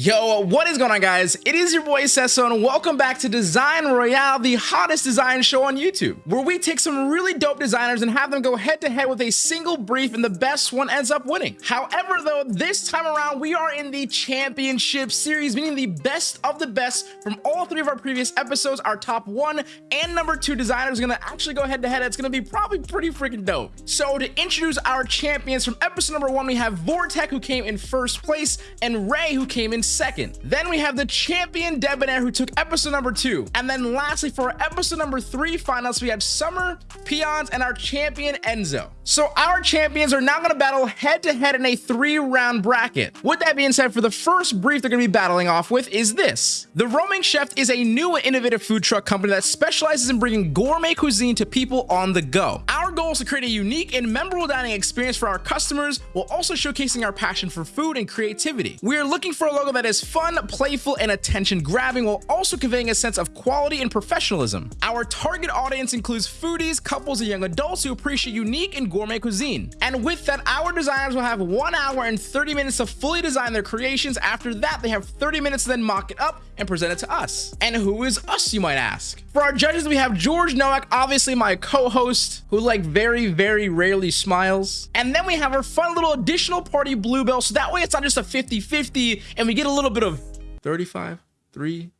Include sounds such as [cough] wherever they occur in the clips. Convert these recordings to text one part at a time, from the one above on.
Yo, what is going on guys? It is your boy Sesso and welcome back to Design Royale, the hottest design show on YouTube, where we take some really dope designers and have them go head to head with a single brief and the best one ends up winning. However though, this time around we are in the championship series, meaning the best of the best from all three of our previous episodes. Our top one and number two designers are gonna actually go head to head. It's gonna be probably pretty freaking dope. So to introduce our champions from episode number one, we have Vortek who came in first place and Ray who came in second. Then we have the champion Debonair who took episode number two. And then lastly for episode number three finals, we had Summer, Peons, and our champion Enzo. So our champions are now going to battle head to head in a three round bracket. With that being said, for the first brief they're going to be battling off with is this. The Roaming Chef is a new and innovative food truck company that specializes in bringing gourmet cuisine to people on the go. Our goal is to create a unique and memorable dining experience for our customers while also showcasing our passion for food and creativity. We are looking for a logo that is fun, playful, and attention grabbing while also conveying a sense of quality and professionalism. Our target audience includes foodies, couples, and young adults who appreciate unique and gourmet cuisine. And with that, our designers will have one hour and 30 minutes to fully design their creations. After that, they have 30 minutes to then mock it up and present it to us. And who is us, you might ask? For our judges, we have George Nowak, obviously my co-host, who like very, very rarely smiles. And then we have our fun little additional party Bluebell, so that way it's not just a 50-50 and we get a little bit of 35, 3,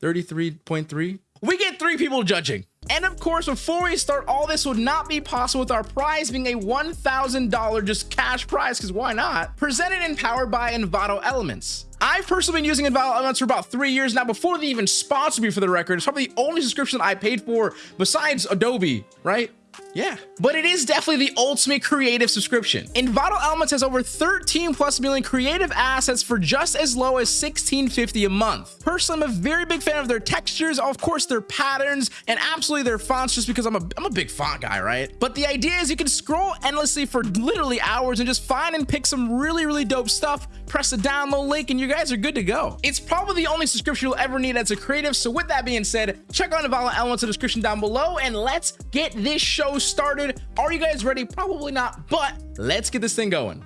33.3. We get three people judging. And of course, before we start, all this would not be possible with our prize being a $1,000 just cash prize, because why not? Presented and powered by Envato Elements. I've personally been using Envato Elements for about three years now, before they even sponsored me for the record. It's probably the only subscription I paid for besides Adobe, right? Yeah, but it is definitely the ultimate creative subscription. Envato Elements has over 13 plus million creative assets for just as low as 16.50 a month. Personally, I'm a very big fan of their textures, of course their patterns, and absolutely their fonts just because I'm a, I'm a big font guy, right? But the idea is you can scroll endlessly for literally hours and just find and pick some really, really dope stuff, press the download link, and you guys are good to go. It's probably the only subscription you'll ever need as a creative, so with that being said, check out Envato Elements in the description down below, and let's get this show started. Are you guys ready? Probably not, but let's get this thing going.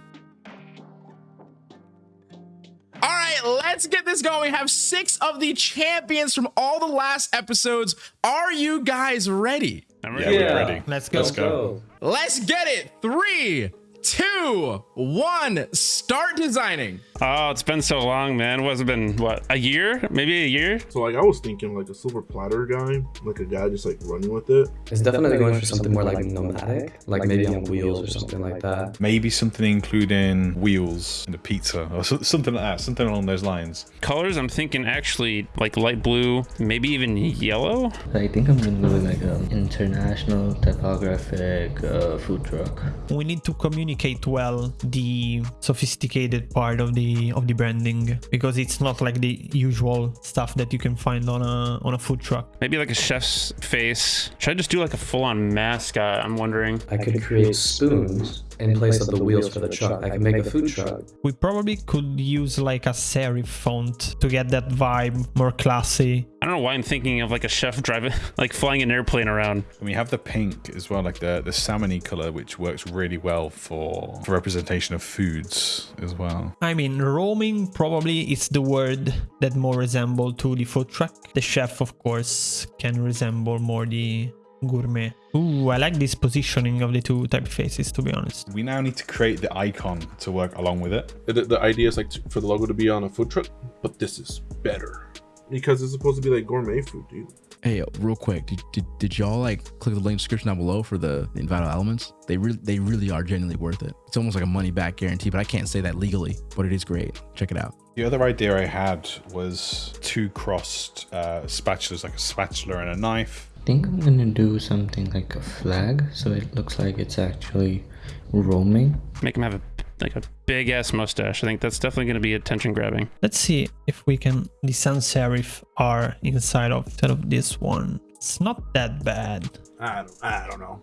All right, let's get this going. We have six of the champions from all the last episodes. Are you guys ready? I'm ready. Yeah. ready. Let's go. Let's go. Let's get it. Three, two, one, start designing. Oh, it's been so long, man. What's it been? What a year? Maybe a year? So like I was thinking like a silver platter guy, like a guy just like running with it. It's definitely going for something more like nomadic, like maybe on wheels or something like that. Maybe something including wheels and a pizza or so, something like that, something along those lines. Colors, I'm thinking actually like light blue, maybe even yellow. I think I'm gonna go with like an international typographic uh, food truck. We need to communicate well the sophisticated part of the of the branding because it's not like the usual stuff that you can find on a on a food truck. Maybe like a chef's face. Should I just do like a full-on mascot? Uh, I'm wondering. I could create spoons in place of the wheels for the truck. I can make a food truck. We probably could use like a serif font to get that vibe more classy. I don't know why I'm thinking of like a chef driving, [laughs] like flying an airplane around. And we have the pink as well, like the the salmony color, which works really well for for representation of foods as well. I mean, roaming probably is the word that more resembles to the food truck. The chef, of course, can resemble more the gourmet. Ooh, I like this positioning of the two typefaces, to be honest. We now need to create the icon to work along with it. The, the idea is like to, for the logo to be on a food truck, but this is better because it's supposed to be like gourmet food, dude. Hey, real quick, did, did, did y'all like click the link description down below for the, the Envato Elements? They really they really are genuinely worth it. It's almost like a money back guarantee, but I can't say that legally, but it is great. Check it out. The other idea I had was two crossed uh, spatulas, like a spatula and a knife. I think I'm gonna do something like a flag so it looks like it's actually roaming. Make him have a like a big ass mustache. I think that's definitely going to be attention grabbing. Let's see if we can the sans serif are inside of instead of this one. It's not that bad. I don't, I don't know.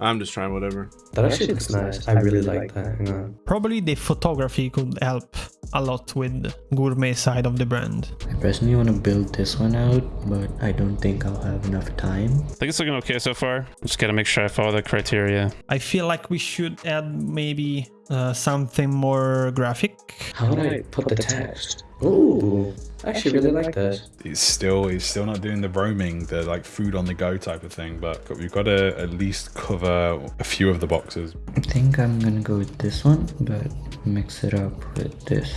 I'm just trying whatever. That actually looks nice. I really like that. Hang on. Probably the photography could help a lot with the gourmet side of the brand. I personally want to build this one out, but I don't think I'll have enough time. I think it's looking okay so far. Just got to make sure I follow the criteria. I feel like we should add maybe uh, something more graphic. How would I put the text? Ooh, I actually really like this. It's still it's still not doing the roaming, the like food on the go type of thing, but we've got to at least cover a few of the boxes. I think I'm gonna go with this one, but mix it up with this.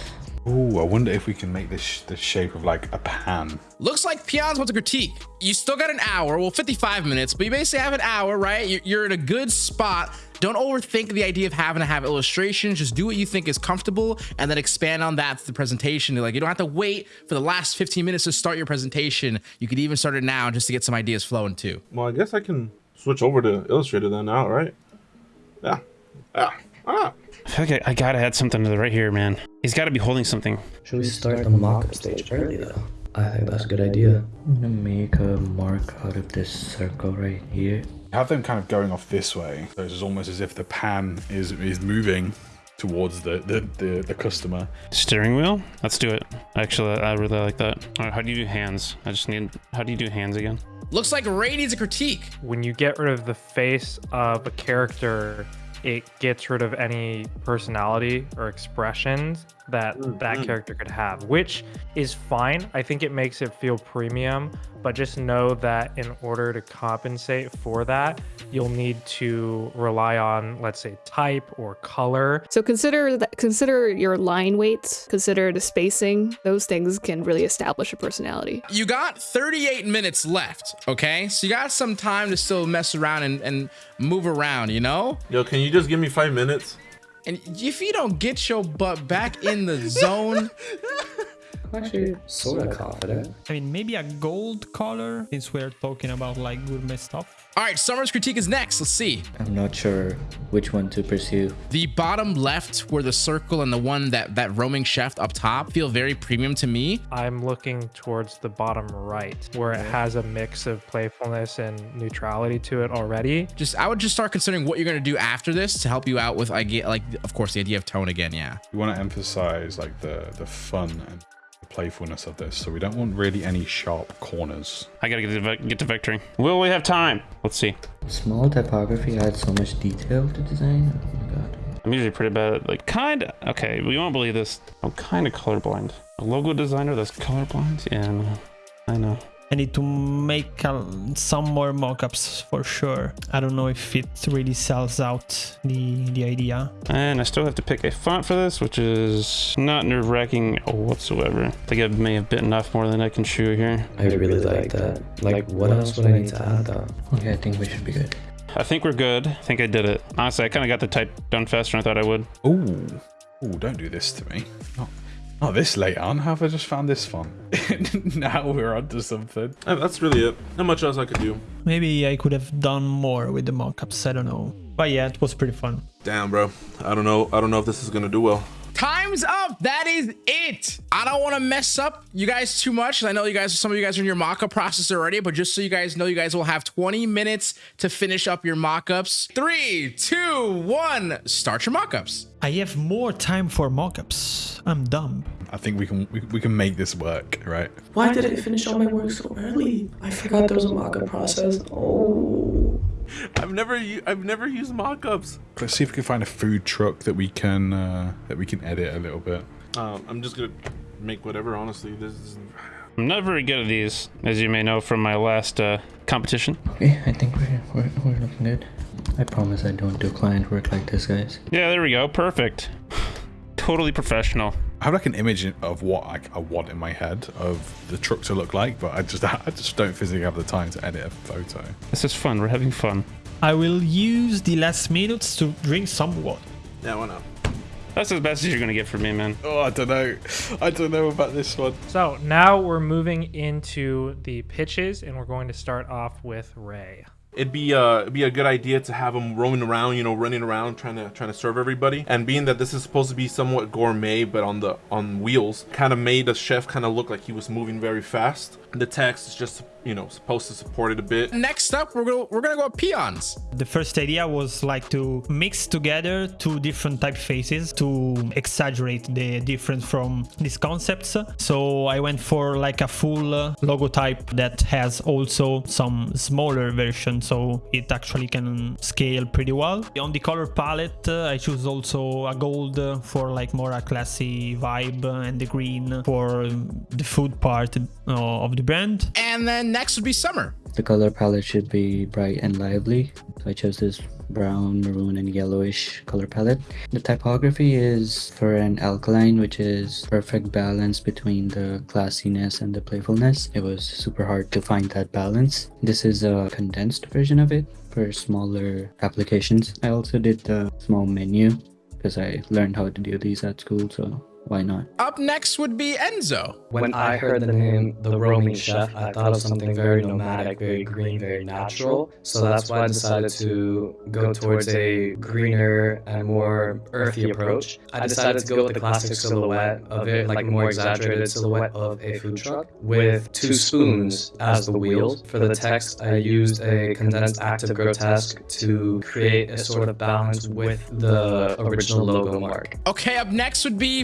Ooh, I wonder if we can make this sh- the shape of like a pan. Looks like Peons wants to critique. You still got an hour, well, 55 minutes, but you basically have an hour, right? You're in a good spot. Don't overthink the idea of having to have illustrations. Just do what you think is comfortable and then expand on that to the presentation. Like you don't have to wait for the last 15 minutes to start your presentation. You could even start it now just to get some ideas flowing too. Well, I guess I can switch over to Illustrator then now, right? Yeah. Yeah. Ah. I feel like I, I gotta add something to the right here, man. He's gotta be holding something. Should we start the mock-up stage early though? I think that's a good idea. I'm gonna make a mark out of this circle right here. Have them kind of going off this way, so it's almost as if the pan is is moving towards the the, the, the customer. Steering wheel? Let's do it. Actually, I really like that. All right, how do you do hands? I just need, how do you do hands again? Looks like Ray needs a critique. when you get rid of the face of a character, it gets rid of any personality or expressions that that mm-hmm. character could have, which is fine. I think it makes it feel premium, but just know that in order to compensate for that, you'll need to rely on, let's say, type or color. So consider that consider your line weights, consider the spacing. Those things can really establish a personality. You got 38 minutes left, okay? So you got some time to still mess around and, and move around, you know? Yo, can you just give me five minutes? And if you don't get your butt back in the zone, [laughs] I'm actually sort of confident. I mean, maybe a gold color since we're talking about like gourmet stuff. All right, Summer's critique is next. Let's see. I'm not sure which one to pursue. The bottom left, where the circle and the one that that roaming chef up top feel very premium to me. I'm looking towards the bottom right, where it has a mix of playfulness and neutrality to it already. Just I would just start considering what you're gonna do after this to help you out with I get like of course the idea of tone again. Yeah. You want to emphasize like the the fun and the playfulness of this, so we don't want really any sharp corners. I gotta get to, get to victory. Will we have time? Let's see. Small typography adds so much detail to design. Oh my god. I'm usually pretty bad at like kind of okay. We won't believe this. I'm kind of colorblind. A logo designer that's colorblind. Yeah, no, I know. I need to make uh, some more mockups for sure. I don't know if it really sells out the the idea. And I still have to pick a font for this, which is not nerve-wracking whatsoever. I think I may have bitten off more than I can chew here. I really like that. Like, what else would I need to add though? Okay, I think we should be good. I think we're good. I think I did it. Honestly, I kind of got the type done faster than I thought I would. Ooh, ooh, don't do this to me. Not, not this late on. Have I just found this fun? [laughs] now we're onto something. Uh, That's really it. Not much else I could do. Maybe I could have done more with the mockups. I don't know. But yeah, it was pretty fun. Damn, bro. I don't know. I don't know if this is gonna do well. Time's up. That is it. I don't want to mess up you guys too much. I know you guys, some of you guys are in your mock-up process already, but just so you guys know, you guys will have 20 minutes to finish up your mock-ups. Three, two, one, start your mock-ups. I have more time for mockups. I'm dumb. I think we can we, we can make this work, right? Why did I finish all my work so early? I forgot there was a mock-up process. Oh. I've never u- I've never used mock-ups. Let's see if we can find a food truck that we can uh, that we can edit a little bit. Um, I'm just gonna make whatever. Honestly, this is. I'm not very good at these, as you may know from my last uh, competition. Okay, I think we're, we're, we're looking good. I promise I don't do client work like this, guys. Yeah, there we go. Perfect. totally professional. I have like an image of what I, I want in my head of the truck to look like, but I just [laughs] I just don't physically have the time to edit a photo. This is fun. We're having fun. I will use the last minutes to drink some water. Yeah, why not? That's as best as you're gonna get from me, man. Oh, I don't know. I don't know about this one. So now we're moving into the pitches, and we're going to start off with Ray. It'd be uh it'd be a good idea to have him roaming around, you know, running around trying to trying to serve everybody. And being that this is supposed to be somewhat gourmet, but on the on wheels, kind of made the chef kind of look like he was moving very fast. The text is just you know supposed to support it a bit. Next up, we're gonna we're gonna go peons. The first idea was like to mix together two different typefaces to exaggerate the difference from these concepts. So I went for like a full uh, logo type that has also some smaller version so it actually can scale pretty well. On the color palette uh, I choose also a gold for like more a classy vibe and the green for the food part uh, of the brand. And then next would be summer. The color palette should be bright and lively. So I chose this brown, maroon, and yellowish color palette. The typography is for an alkaline, which is perfect balance between the classiness and the playfulness. It was super hard to find that balance. This is a condensed version of it for smaller applications. I also did the small menu because I learned how to do these at school, so why not? Up next would be Enzo. When I heard the name The Roaming Chef, I thought of something very nomadic, very green, very natural. So that's why I decided to go towards a greener and more earthy approach. I decided to go with the classic silhouette of it, like more exaggerated silhouette of a food truck, with two spoons as the wheels. For the text, I used a condensed Aktiv Grotesk to create a sort of balance with the original logo mark. Okay, up next would be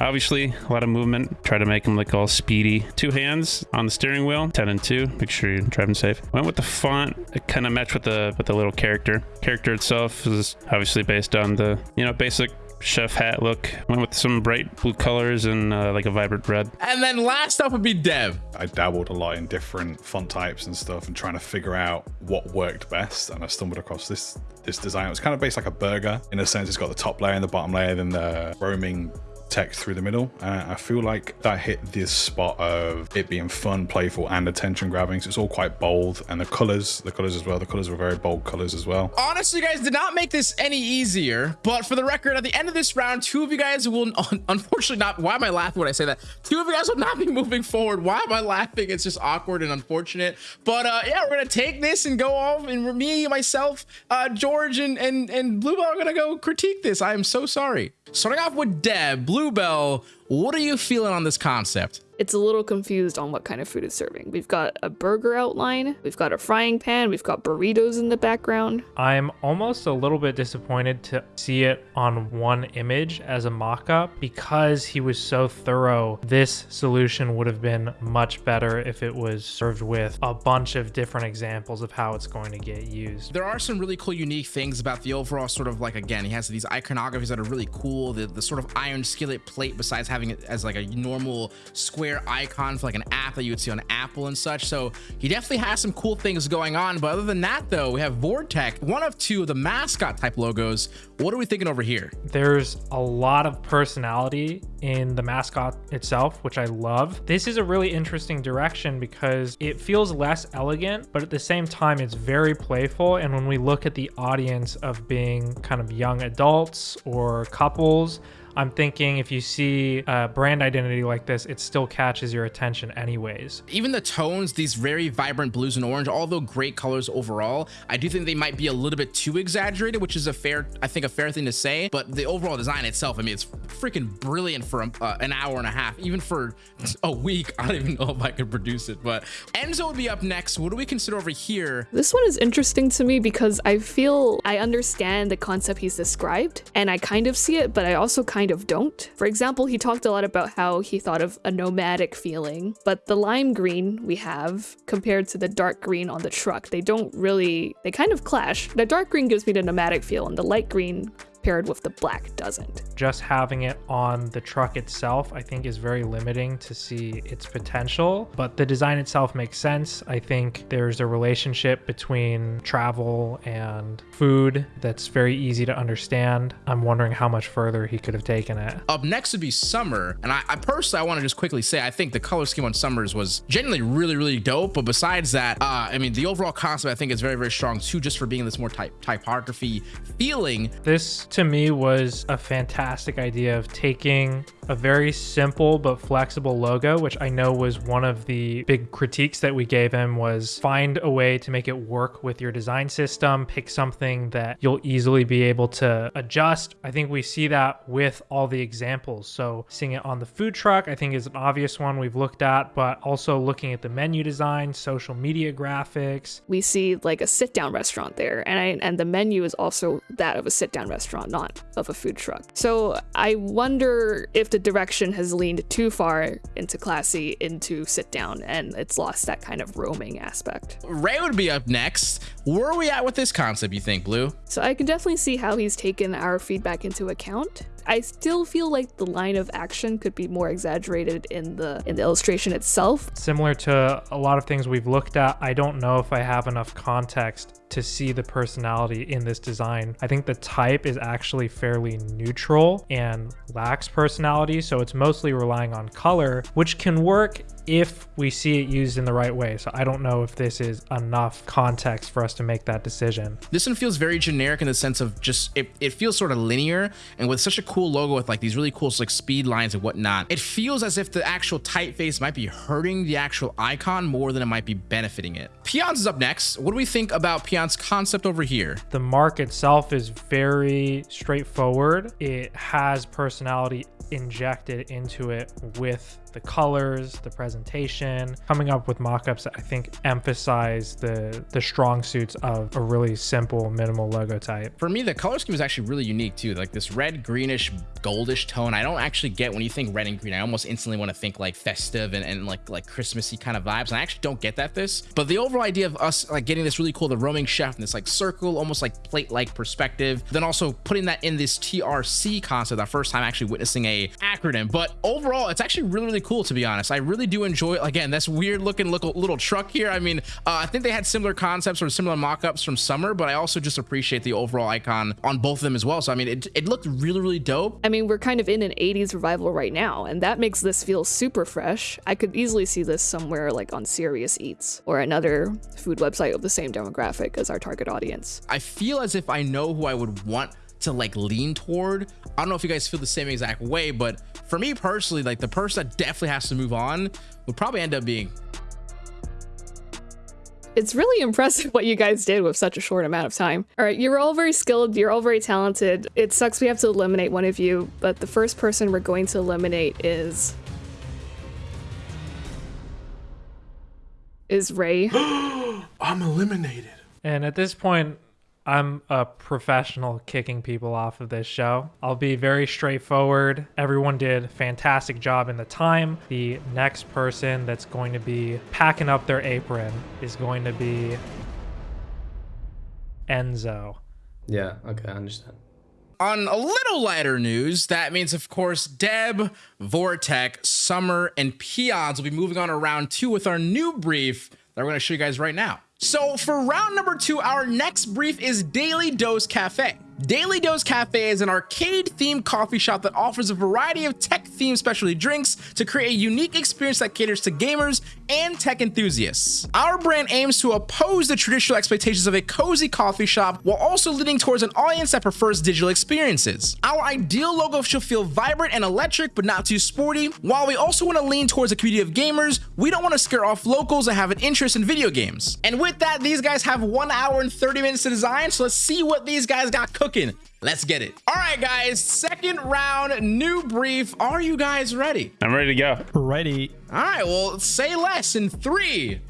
Obviously, a lot of movement. Try to make him look all speedy. Two hands on the steering wheel, 10 and 2. Make sure you're driving safe. Went with the font. It kind of matched with the with the little character. Character itself is obviously based on the, you know, basic chef hat look. Went with some bright blue colors and uh, like a vibrant red. And then last up would be Dev. I dabbled a lot in different font types and stuff and trying to figure out what worked best. And I stumbled across this this design. It was kind of based like a burger in a sense. It's got the top layer and the bottom layer, then the roaming text through the middle. Uh, I feel like that hit this spot of it being fun, playful, and attention grabbing. So it's all quite bold, and the colors, the colors as well. The colors were very bold colors as well. Honestly, guys, did not make this any easier. But for the record, at the end of this round, two of you guys will [laughs] unfortunately not. Why am I laughing when I say that? Two of you guys will not be moving forward. Why am I laughing? It's just awkward and unfortunate. But uh, yeah, we're gonna take this and go off, and me, myself, uh, George, and and and Bluebell are gonna go critique this. I am so sorry. Starting off with Deb, Bluebell, what are you feeling on this concept? It's a little confused on what kind of food it's serving. We've got a burger outline, we've got a frying pan, we've got burritos in the background. I'm almost a little bit disappointed to see it on one image as a mock-up because he was so thorough. This solution would have been much better if it was served with a bunch of different examples of how it's going to get used. There are some really cool, unique things about the overall sort of like, again, he has these iconographies that are really cool. The, the sort of iron skillet plate besides having it as like a normal square icon for like an app that you would see on Apple and such. So he definitely has some cool things going on. But other than that, though, we have Vortec, one of two of the mascot type logos. What are we thinking over here? There's a lot of personality in the mascot itself, which I love. This is a really interesting direction because it feels less elegant, but at the same time, it's very playful. And when we look at the audience of being kind of young adults or couples, I'm thinking if you see a brand identity like this, it still catches your attention anyways. Even the tones, these very vibrant blues and orange, although great colors overall, I do think they might be a little bit too exaggerated, which is a fair, I think a fair thing to say, but the overall design itself, I mean, it's freaking brilliant for uh, an hour and a half, even for [laughs] a week. I don't even know if I could produce it, but Enzo would be up next. What do we consider over here? This one is interesting to me because I feel I understand the concept he's described and I kind of see it, but I also kind of don't. For example, he talked a lot about how he thought of a nomadic feeling, but the lime green we have compared to the dark green on the truck, they don't really, they kind of clash. The dark green gives me the nomadic feel and the light green paired with the black doesn't. Just having it on the truck itself, I think is very limiting to see its potential, but the design itself makes sense. I think there's a relationship between travel and food that's very easy to understand. I'm wondering how much further he could have taken it. Up next would be Summer, and I, I personally, I want to just quickly say, I think the color scheme on Summers was genuinely really, really dope, but besides that, uh, I mean, the overall concept I think is very, very strong too, just for being this more type typography feeling. This to me was a fantastic idea of taking a very simple but flexible logo, which I know was one of the big critiques that we gave him was find a way to make it work with your design system, pick something that you'll easily be able to adjust. I think we see that with all the examples. So seeing it on the food truck, I think is an obvious one we've looked at, but also looking at the menu design, social media graphics. We see like a sit down restaurant there, and I, and the menu is also that of a sit down restaurant, not of a food truck. So I wonder if the direction has leaned too far into classy, into sit down, and it's lost that kind of roaming aspect. Ray would be up next. Where are we at with this concept, you think, Blue? So I can definitely see how he's taken our feedback into account. I still feel like the line of action could be more exaggerated in the in the illustration itself. Similar to a lot of things we've looked at, I don't know if I have enough context to see the personality in this design. I think the type is actually fairly neutral and lacks personality, so it's mostly relying on color, which can work if we see it used in the right way. So I don't know if this is enough context for us to make that decision. This one feels very generic in the sense of just it, it feels sort of linear and with such a cool logo with like these really cool like speed lines and whatnot. It feels as if the actual typeface might be hurting the actual icon more than it might be benefiting it. Peons is up next. What do we think about Peons concept over here? The mark itself is very straightforward. It has personality injected into it with the colors, the presentation, coming up with mock-ups that I think emphasize the the strong suits of a really simple minimal logo type. For me, the color scheme is actually really unique too. Like this red, greenish, goldish tone. I don't actually get when you think red and green. I almost instantly want to think like festive and, and like like Christmassy kind of vibes. And I actually don't get that this. But the overall idea of us like getting this really cool, the roaming chef and this like circle, almost like plate-like perspective. Then also putting that in this TRC concept, our first time actually witnessing a acronym. But overall, it's actually really, really cool to be honest. I really do enjoy. Again, this weird looking little, little truck here. I mean, uh, I think they had similar concepts or similar mock-ups from Summer, but I also just appreciate the overall icon on both of them as well. So I mean, it, it looked really, really dope. I mean, we're kind of in an 80s revival right now, and that makes this feel super fresh. I could easily see this somewhere like on Serious Eats or another food website of the same demographic as our target audience. I feel as if I know who I would want to like lean toward. I don't know if you guys feel the same exact way, but for me personally, like the person that definitely has to move on would probably end up being it's really impressive what you guys did with such a short amount of time. All right, you're all very skilled, you're all very talented. It sucks we have to eliminate one of you, but the first person we're going to eliminate is is Ray. [gasps] I'm eliminated. And at this point, I'm a professional kicking people off of this show. I'll be very straightforward. Everyone did a fantastic job in the time. The next person that's going to be packing up their apron is going to be Enzo. Yeah, okay, I understand. On a little lighter news, that means, of course, Deb, Vortek, Summer, and Peons will be moving on to round two with our new brief that we're going to show you guys right now. So for round number two, our next brief is Daily Dose Cafe. Daily Dose Cafe is an arcade themed coffee shop that offers a variety of tech themed specialty drinks to create a unique experience that caters to gamers and tech enthusiasts. Our brand aims to oppose the traditional expectations of a cozy coffee shop while also leading towards an audience that prefers digital experiences. Our ideal logo should feel vibrant and electric, but not too sporty. While we also want to lean towards a community of gamers, we don't want to scare off locals that have an interest in video games. And with that, these guys have one hour and 30 minutes to design, so let's see what these guys got cooking cooking. Let's get it. All right, guys, second round, new brief. Are you guys ready? I'm ready to go. Ready. All right, well, say less in three,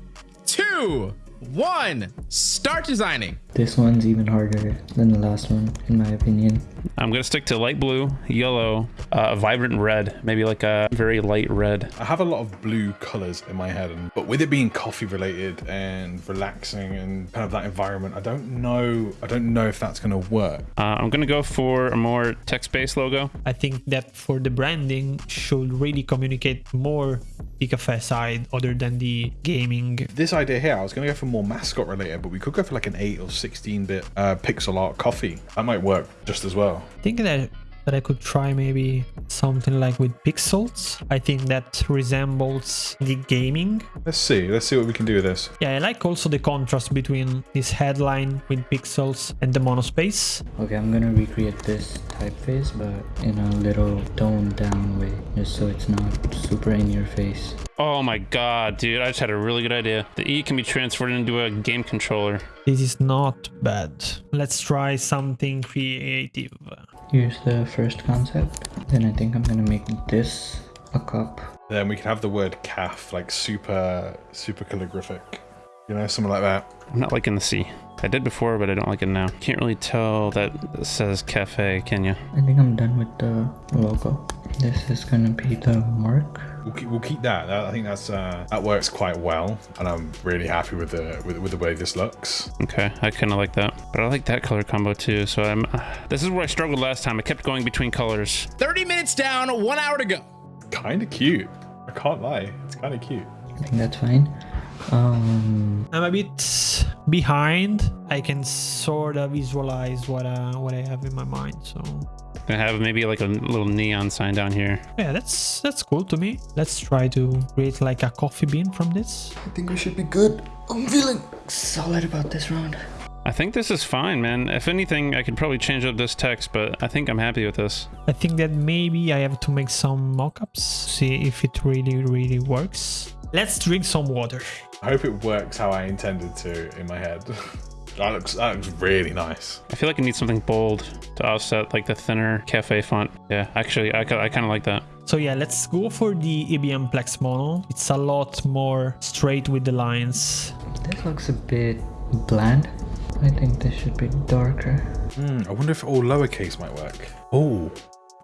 two, one. Start designing. This one's even harder than the last one, in my opinion. I'm gonna stick to light blue, yellow, uh, vibrant red, maybe like a very light red. I have a lot of blue colors in my head, and, but with it being coffee related and relaxing and kind of that environment, I don't know. I don't know if that's gonna work. Uh, I'm gonna go for a more text-based logo. I think that for the branding should really communicate more the cafe side other than the gaming. This idea here, I was gonna go for more mascot related, but we could go for like an eight or 16-bit uh, pixel art coffee. That might work just as well. I think that that I could try maybe something like with pixels. I think that resembles the gaming. Let's see. Let's see what we can do with this. Yeah, I like also the contrast between this headline with pixels and the monospace. Okay, I'm gonna recreate this typeface, but in a little toned down way, just so it's not super in your face. Oh my god, dude, I just had a really good idea. The E can be transferred into a game controller. This is not bad. Let's try something creative. Here's the first concept. Then I think I'm gonna make this a cup. Then we can have the word calf, like super, super calligraphic. You know, something like that. I'm not liking the C. I did before, but I don't like it now. Can't really tell that it says cafe, can you? I think I'm done with the logo. This is gonna be the mark. We'll keep, we'll keep that. that. I think that's uh, that works quite well, and I'm really happy with the with, with the way this looks. Okay, I kind of like that. But I like that color combo too, so I'm... Uh, this is where I struggled last time. I kept going between colors. 30 minutes down, one hour to go. Kind of cute. I can't lie. It's kind of cute. I think that's fine. Um, I'm a bit behind. I can sort of visualize what uh, what I have in my mind. So I have maybe like a little neon sign down here. yeah, that's that's cool to me. Let's try to create like a coffee bean from this. I think we should be good. I'm feeling solid about this round. I think this is fine, man. If anything, I could probably change up this text, but I think I'm happy with this. I think that maybe I have to make some mockups, see if it really really works. Let's drink some water. I hope it works how I intended to in my head. [laughs] that looks that looks really nice. I feel like I need something bold to offset like the thinner cafe font. Yeah, actually, I, I kind of like that. So yeah, let's go for the IBM Plex Mono. It's a lot more straight with the lines. This looks a bit bland. I think this should be darker. Hmm, I wonder if all lowercase might work. Oh,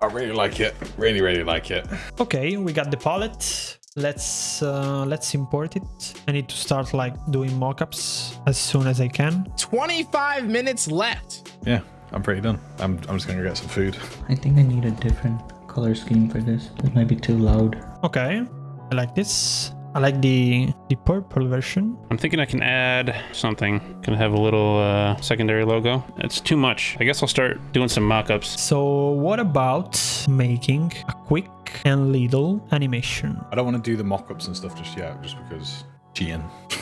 I really like it. Really, really like it. Okay, we got the palette. Let's uh, let's import it. I need to start like doing mockups as soon as I can. 25 minutes left. Yeah, I'm pretty done. I'm, I'm just gonna go get some food. I think I need a different color scheme for this. It might be too loud. Okay, I like this. I like the the purple version. I'm thinking I can add something. Can have a little uh, secondary logo. It's too much. I guess I'll start doing some mock-ups. So what about making a quick and little animation? I don't want to do the mock-ups and stuff just yet, just because cheating. [laughs]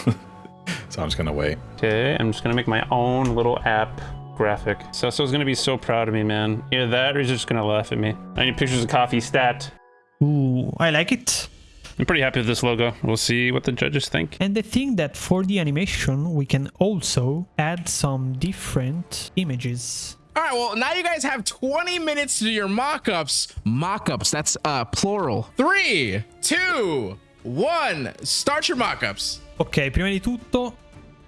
so I'm just gonna wait. Okay, I'm just gonna make my own little app graphic. Cecil's gonna be so proud of me, man. Either that or he's just gonna laugh at me. I need pictures of coffee stat. Ooh, I like it. I'm pretty happy with this logo. We'll see what the judges think. And the thing that for the animation, we can also add some different images. All right, well, now you guys have 20 minutes to do your mock-ups. Mock-ups, that's uh, plural. Three, two, one. Start your mock-ups. Ok, prima di tutto,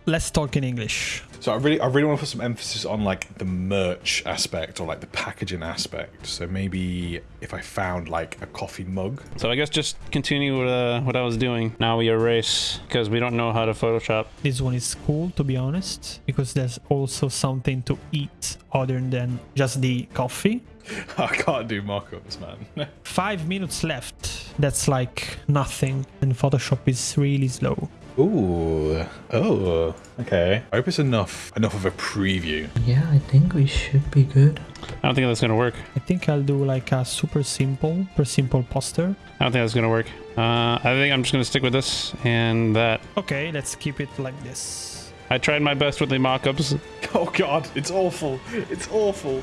let's talk in English. So I really, I really want to put some emphasis on like the merch aspect or like the packaging aspect. So maybe if I found like a coffee mug. So I guess just continue with uh, what I was doing. Now we erase because we don't know how to Photoshop. This one is cool, to be honest, because there's also something to eat other than just the coffee. [laughs] I can't do mock-ups, man. [laughs] Five minutes left. That's like nothing, and Photoshop is really slow. Ooh, oh, okay. I hope it's enough, enough of a preview. Yeah, I think we should be good. I don't think that's gonna work. I think I'll do like a super simple, super simple poster. I don't think that's gonna work. Uh, I think I'm just gonna stick with this and that. Okay, let's keep it like this. I tried my best with the mock-ups. [laughs] Oh god, it's awful. It's awful.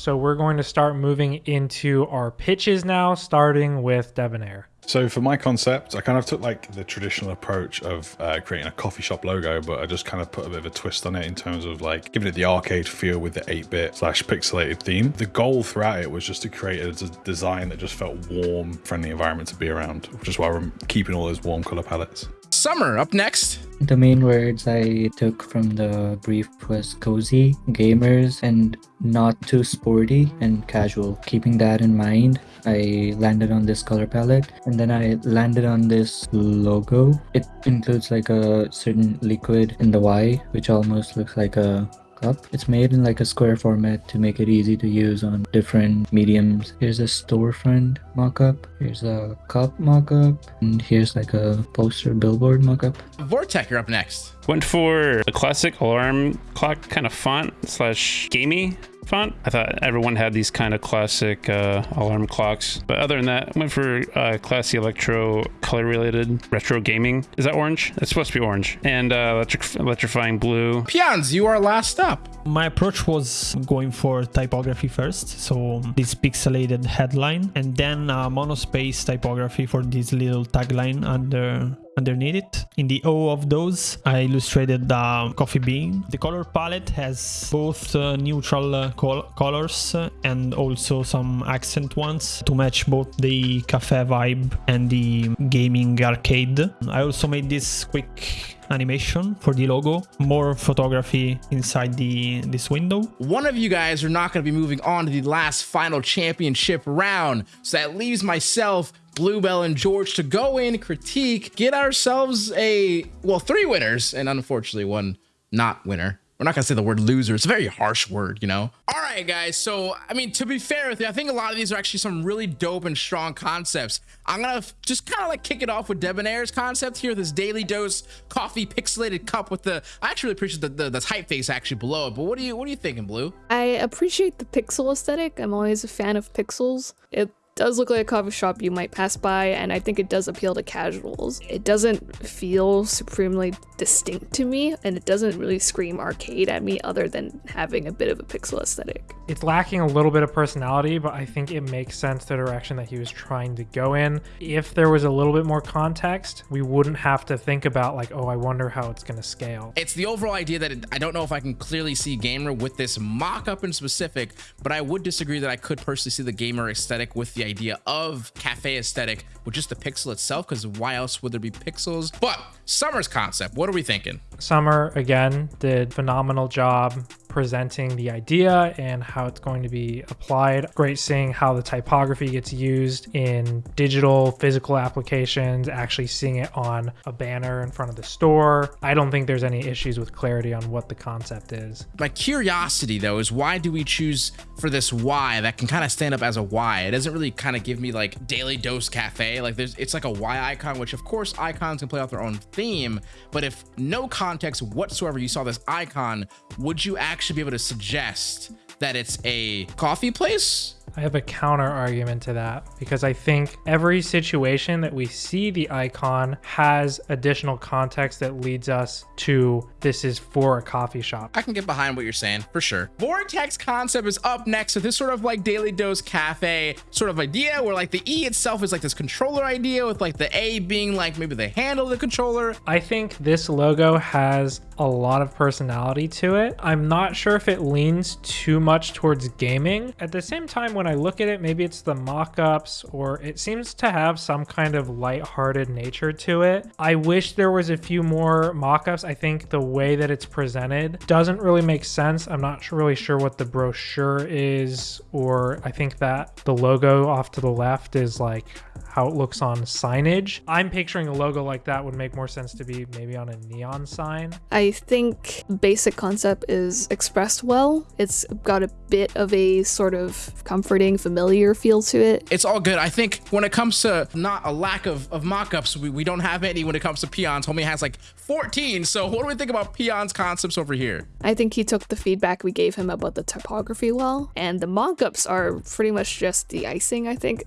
So we're going to start moving into our pitches now, starting with Debonair. So for my concept, I kind of took like the traditional approach of uh, creating a coffee shop logo, but I just kind of put a bit of a twist on it in terms of like giving it the arcade feel with the 8-bit slash pixelated theme. The goal throughout it was just to create a design that just felt warm, friendly environment to be around, which is why we're keeping all those warm color palettes. Summer up next. The main words I took from the brief was cozy, gamers, and not too sporty and casual. Keeping that in mind, I landed on this color palette and then I landed on this logo. It includes like a certain liquid in the Y, which almost looks like a cup. It's made in like a square format to make it easy to use on different mediums. Here's a storefront mock-up. Here's a cup mock-up. And here's like a poster billboard mock-up. Vortec, you're up next. Went for the classic alarm clock kind of font slash gamey. Font. I thought everyone had these kind of classic uh, alarm clocks. But other than that, I went for uh, classy electro color related retro gaming. Is that orange? It's supposed to be orange. And uh, electric electrifying blue. Peons, you are last up. My approach was going for typography first, so this pixelated headline, and then uh, monospace typography for this little tagline under underneath it. In the O of those, I illustrated the coffee bean. The color palette has both uh, neutral uh, col colors and also some accent ones to match both the cafe vibe and the gaming arcade. I also made this quick animation for the logo, more photography inside the this window. One of you guys are not going to be moving on to the last final championship round, so that leaves myself, Bluebell, and George to go in, critique, get ourselves a, well, three winners, and unfortunately one not winner. We're not gonna say the word loser. It's a very harsh word, you know? All right, guys. So, I mean, to be fair with you, I think a lot of these are actually some really dope and strong concepts. I'm gonna just kind of like kick it off with Debonair's concept here, this daily dose coffee pixelated cup with the, I actually appreciate the, the, the typeface actually below it, but what do you, what are you thinking, Blue? I appreciate the pixel aesthetic. I'm always a fan of pixels. It does look like a coffee shop you might pass by, and I think it does appeal to casuals. It doesn't feel supremely distinct to me, and it doesn't really scream arcade at me other than having a bit of a pixel aesthetic. It's lacking a little bit of personality, but I think it makes sense the direction that he was trying to go in. If there was a little bit more context, we wouldn't have to think about like, oh, I wonder how it's going to scale. It's the overall idea that it, I don't know if I can clearly see gamer with this mock-up in specific, but I would disagree that I could personally see the gamer aesthetic with the idea of cafe aesthetic with just the pixel itself because why else would there be pixels but summer's concept what are we thinking summer again did phenomenal job presenting the idea and how it's going to be applied. Great seeing how the typography gets used in digital physical applications, actually seeing it on a banner in front of the store. I don't think there's any issues with clarity on what the concept is. My curiosity though is why do we choose for this Y that can kind of stand up as a Y? It doesn't really kind of give me like daily dose cafe. Like there's it's like a Y icon, which of course icons can play out their own theme, but if no context whatsoever you saw this icon, would you actually be able to suggest that it's a coffee place I have a counter argument to that because I think every situation that we see the icon has additional context that leads us to this is for a coffee shop. I can get behind what you're saying for sure. Vortex concept is up next. So this sort of like daily dose cafe sort of idea where like the E itself is like this controller idea with like the A being like maybe the handle of the controller. I think this logo has a lot of personality to it. I'm not sure if it leans too much towards gaming. At the same time, when I look at it, maybe it's the mock-ups or it seems to have some kind of light-hearted nature to it. I wish there was a few more mock-ups. I think the way that it's presented doesn't really make sense. I'm not really sure what the brochure is, or I think that the logo off to the left is like how it looks on signage. I'm picturing a logo like that would make more sense to be maybe on a neon sign. I think basic concept is expressed well. It's got a bit of a sort of comforting, familiar feel to it. It's all good. I think when it comes to not a lack of, of mock-ups, we, we don't have any when it comes to Peons. Homie has like 14. So what do we think about Peons concepts over here? I think he took the feedback we gave him about the typography well, and the mock-ups are pretty much just the icing, I think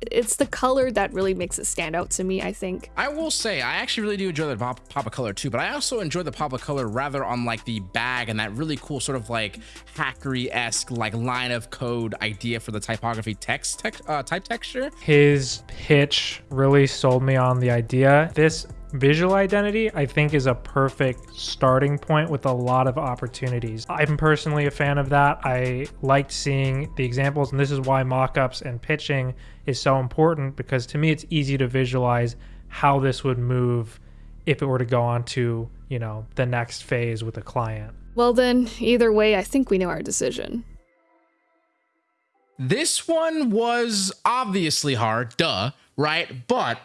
it's the color that really makes it stand out to me, I think. I will say, I actually really do enjoy the pop, pop of color too, but I also enjoy the pop of color rather on like the bag and that really cool sort of like hackery-esque like line of code idea for the typography text tech, uh, type texture. His pitch really sold me on the idea. This visual identity i think is a perfect starting point with a lot of opportunities. I'm personally a fan of that. I liked seeing the examples and this is why mock-ups and pitching is so important because to me it's easy to visualize how this would move if it were to go on to you know the next phase with a client. Well then either way i think we know our decision. This one was obviously hard duh right? But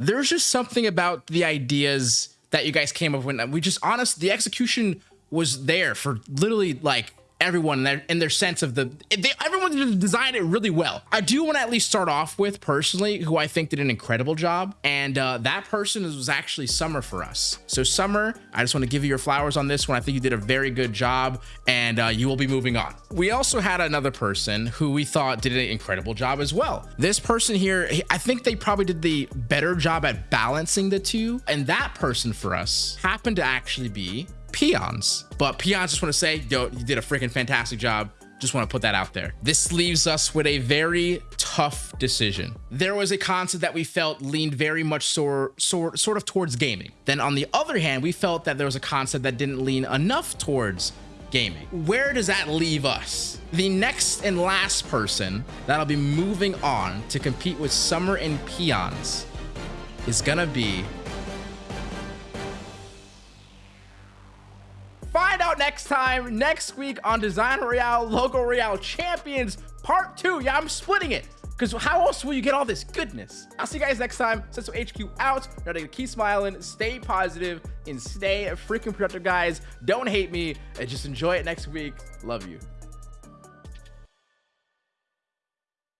there's just something about the ideas that you guys came up with. We just honest, the execution was there for literally like everyone in their, in their sense of the they, everyone designed it really well. I do want to at least start off with personally who I think did an incredible job, and uh, that person was actually Summer for us. So Summer, I just want to give you your flowers on this one. I think you did a very good job, and uh, you will be moving on. We also had another person who we thought did an incredible job as well. This person here, I think they probably did the better job at balancing the two, and that person for us happened to actually be Peons. But Peons just want to say, yo, you did a freaking fantastic job. Just want to put that out there. This leaves us with a very tough decision. There was a concept that we felt leaned very much sort, sort, sort of towards gaming. Then on the other hand, we felt that there was a concept that didn't lean enough towards gaming. Where does that leave us? The next and last person that'll be moving on to compete with Summer and Peons is gonna be out next time, next week on Design Royale Logo Royale Champions Part 2. Yeah, I'm splitting it. Because how else will you get all this goodness? I'll see you guys next time. Senso HQ out. Remember to keep smiling, stay positive, and stay freaking productive, guys. Don't hate me, and just enjoy it next week. Love you.